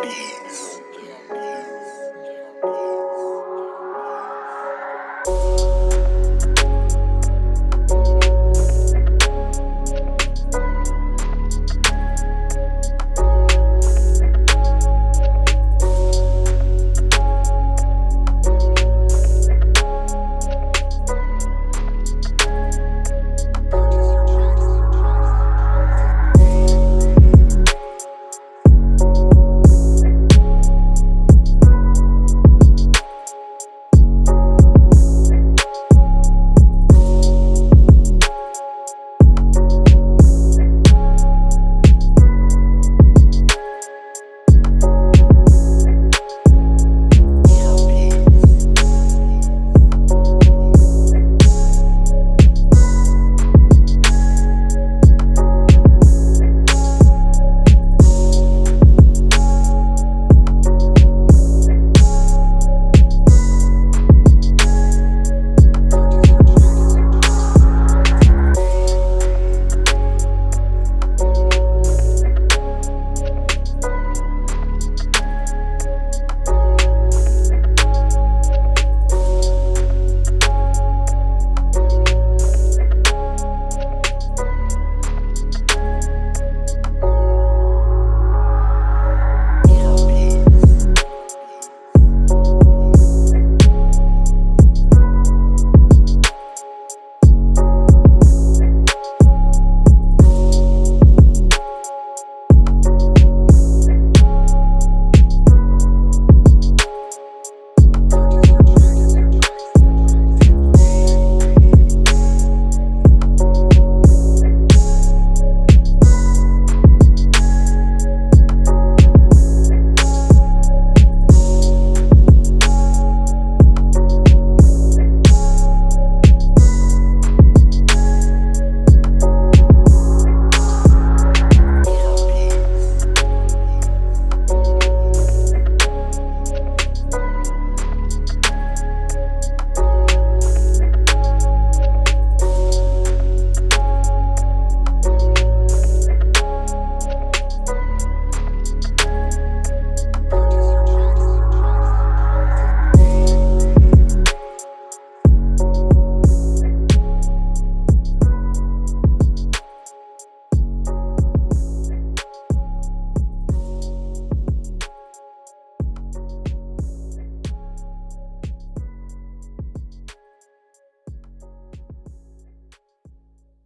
beats.